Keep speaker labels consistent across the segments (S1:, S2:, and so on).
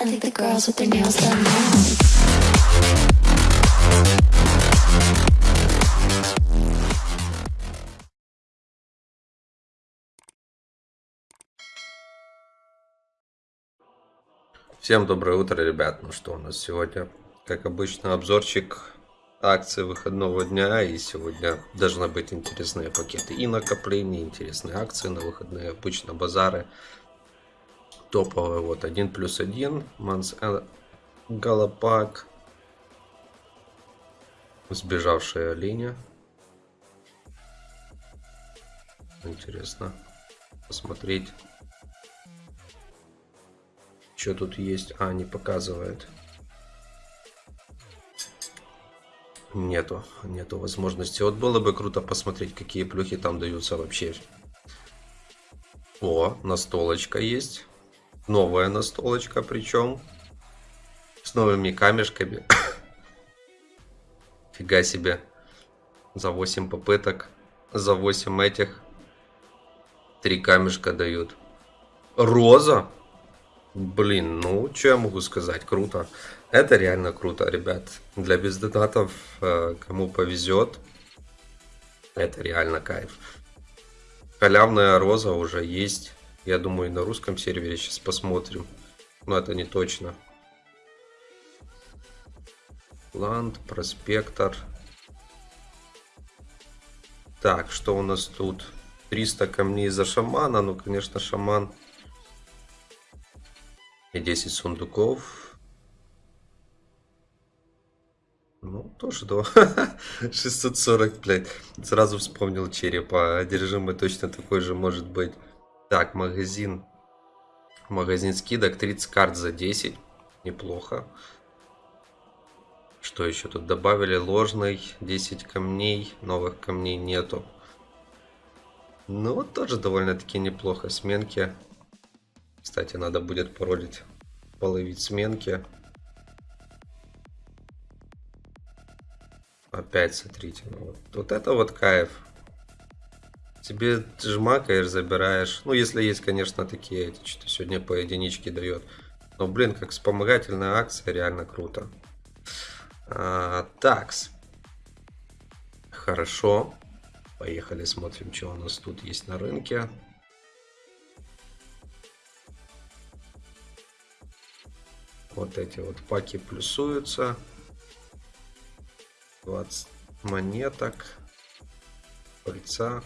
S1: I think the girls with their nails done now.
S2: Всем доброе утро, ребят. Ну что, у нас сегодня, как обычно, обзорчик акций выходного дня. И сегодня должны быть интересные пакеты и накопления, интересные акции на выходные. Обычно базары топовые. Вот, 1 плюс 1, Манс Галапак. Сбежавшая линия. Интересно посмотреть. Что тут есть? А, не показывает. Нету, нету возможности. Вот было бы круто посмотреть, какие плюхи там даются вообще. О, настолочка есть. Новая настолочка причем. С новыми камешками. Фига себе. За 8 попыток. За 8 этих. Три камешка дают. Роза? Блин, ну, что я могу сказать? Круто. Это реально круто, ребят. Для бездонатов, э, кому повезет, это реально кайф. Халявная роза уже есть. Я думаю, на русском сервере сейчас посмотрим. Но это не точно. Ланд, проспектор. Так, что у нас тут? 300 камней за шамана. Ну, конечно, шаман и 10 сундуков. Ну, тоже да. 640, блядь. Сразу вспомнил черепа. Одержимый точно такой же может быть. Так, магазин. Магазин скидок. 30 карт за 10. Неплохо. Что еще тут добавили? Ложный. 10 камней. Новых камней нету. Ну, тоже довольно-таки неплохо. Сменки. Кстати, надо будет поролить, половить сменки. Опять, смотрите, ну вот, вот это вот кайф. Тебе жмакаешь, забираешь. Ну, если есть, конечно, такие, что сегодня по единичке дает. Но, блин, как вспомогательная акция, реально круто. А, такс. Хорошо. Поехали, смотрим, что у нас тут есть на рынке. Вот эти вот паки плюсуются. 20 монеток. Пыльца.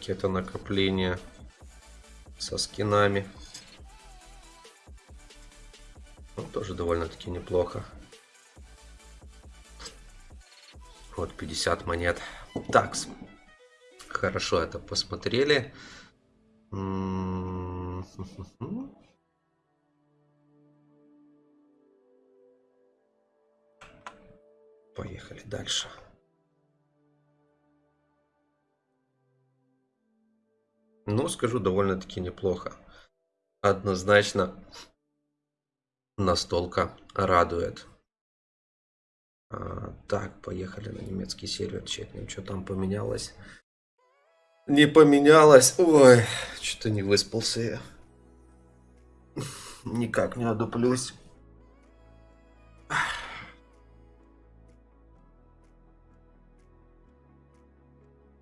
S2: Пакета накопления со скинами. Ну, тоже довольно-таки неплохо. Вот 50 монет. Такс. Хорошо это посмотрели. М -м Поехали дальше. Ну, скажу, довольно-таки неплохо. Однозначно настолка радует. А, так, поехали на немецкий сервер, чекнем, что там поменялось. Не поменялось. Ой, что-то не выспался я. Никак не одуплюсь.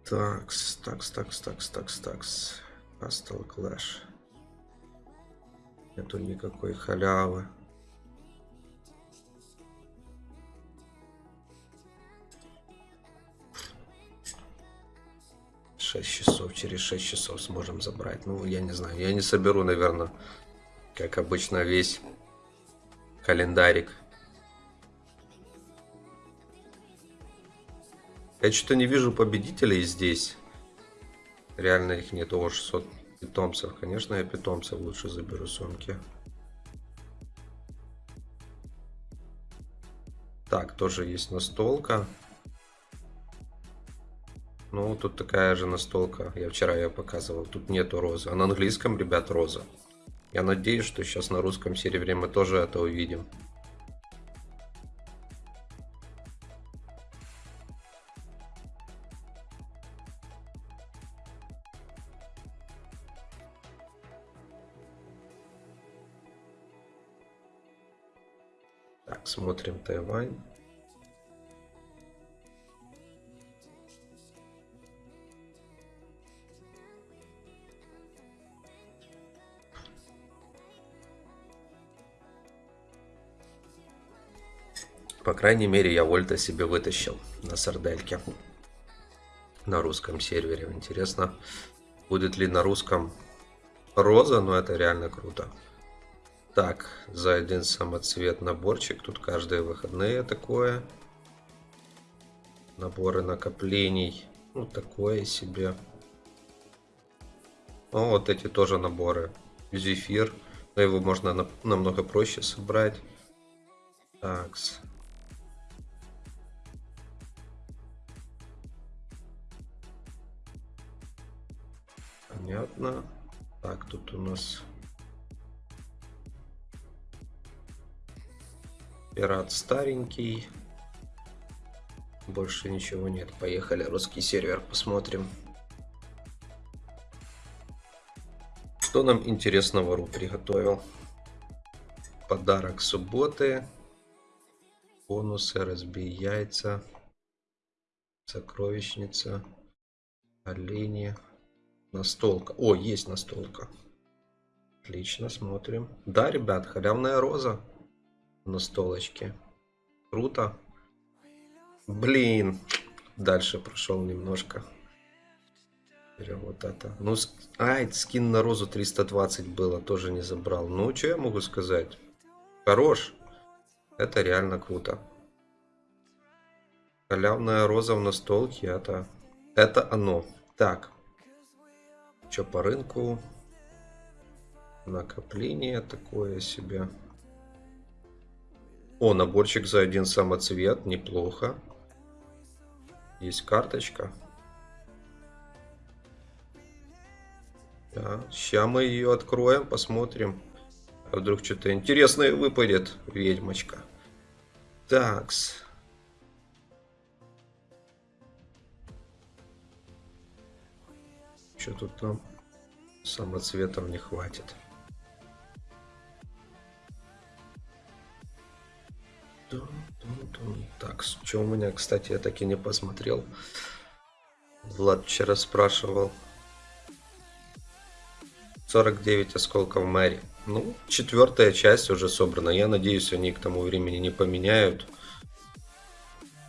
S2: Такс, такс, такс, такс, такс, такс. Hustle Clash. Нету никакой халявы. Шесть часов, через шесть часов сможем забрать. Ну, я не знаю, я не соберу, наверное, как обычно, весь календарик. Я что-то не вижу победителей здесь. Реально их нет. О, 600 питомцев. Конечно, я питомцев лучше заберу сумки. Так, тоже есть настолка. Ну, тут такая же настолка. Я вчера ее показывал. Тут нету розы. А на английском, ребят, роза. Я надеюсь, что сейчас на русском сервере мы тоже это увидим. Так, смотрим Тайвань. По крайней мере, я Вольта себе вытащил на сардельке. На русском сервере. Интересно, будет ли на русском роза, но это реально круто. Так, за один самоцвет наборчик. Тут каждые выходные такое. Наборы накоплений. Ну, такое себе. Ну, вот эти тоже наборы. Зефир. Но его можно на- намного проще собрать. Такс. Понятно. Так, тут у нас пират старенький. Больше ничего нет. Поехали, русский сервер, посмотрим. Что нам интересного Ру приготовил? Подарок субботы. Бонусы, разбей яйца. Сокровищница. Олени. Настолка. О, есть настолка. Отлично, смотрим. Да, ребят, халявная роза на столочке. Круто. Блин. Дальше прошел немножко. Берем вот это. Ну, ск- ай, скин на розу 320 было, тоже не забрал. Ну, что я могу сказать? Хорош. Это реально круто. Халявная роза в настолке, это... Это оно. Так. Что по рынку? Накопление такое себе. О, наборчик за один самоцвет. Неплохо. Есть карточка. Да, сейчас мы ее откроем, посмотрим. А вдруг что-то интересное выпадет, ведьмочка. Такс. Что тут нам самоцветов не хватит. Так, что у меня, кстати, я так и не посмотрел. Влад вчера спрашивал. 49 осколков Мэри. Ну, четвертая часть уже собрана. Я надеюсь, они к тому времени не поменяют.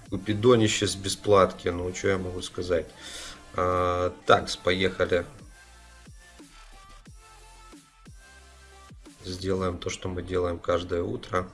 S2: Купидонище с бесплатки. Ну, что я могу сказать. А, так, поехали. Сделаем то, что мы делаем каждое утро.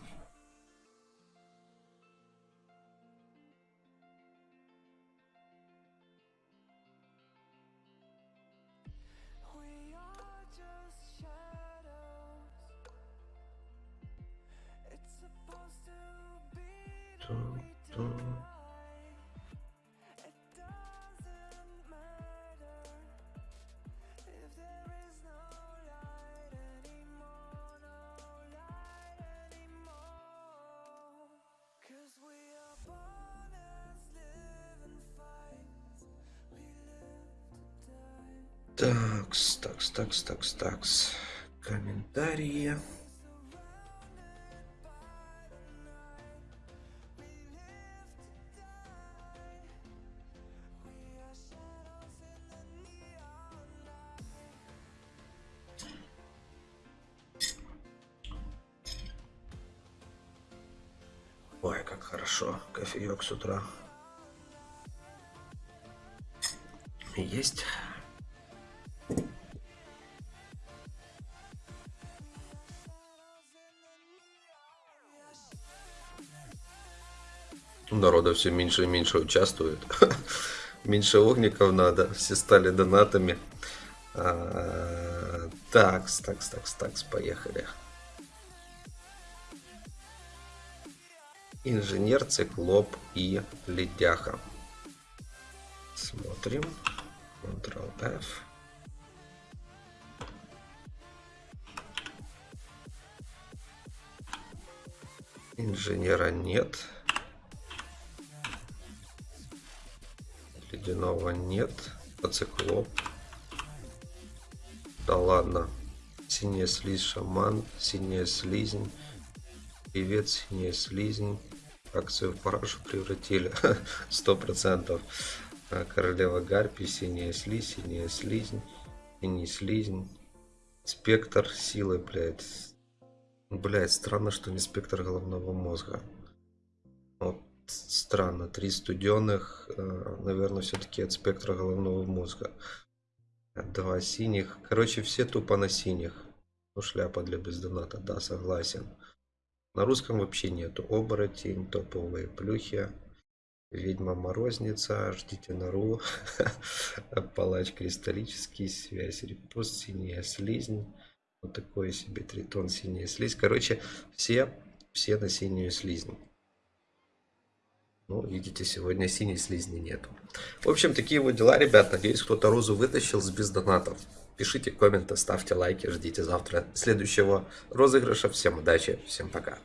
S2: Такс, такс, такс, такс, такс. Комментарии. Ой, как хорошо. Кофеек с утра. Есть. Народа все меньше и меньше участвует. Меньше огников надо. Все стали донатами. А, Такс, такс, такс, такс, поехали. Инженер, циклоп и ледяха. Смотрим. Ctrl-F. Инженера нет. Ледяного нет. А циклоп. Да ладно. Синяя слизь, шаман. Синяя слизнь. Привет, синяя слизнь. Акцию в парашу превратили. Сто процентов. А, Королева Гарпи, синяя слизь, синяя слизнь. Синий слизнь. Спектр силы, блядь. Блядь, странно, что не спектр головного мозга. Вот странно. Три студенных, наверное, все-таки от спектра головного мозга. Два синих. Короче, все тупо на синих. Ну, шляпа для бездоната, да, согласен. На русском вообще нету. Оборотень, топовые плюхи. Ведьма-морозница, ждите нору. Палач кристаллический, связь, репост, синяя слизнь. Вот такой себе тритон, синяя слизь. Короче, все, все на синюю слизнь. Ну, видите, сегодня синей слизни нету. В общем, такие вот дела, ребят. Надеюсь, кто-то розу вытащил с без донатов. Пишите комменты, ставьте лайки, ждите завтра следующего розыгрыша. Всем удачи, всем пока.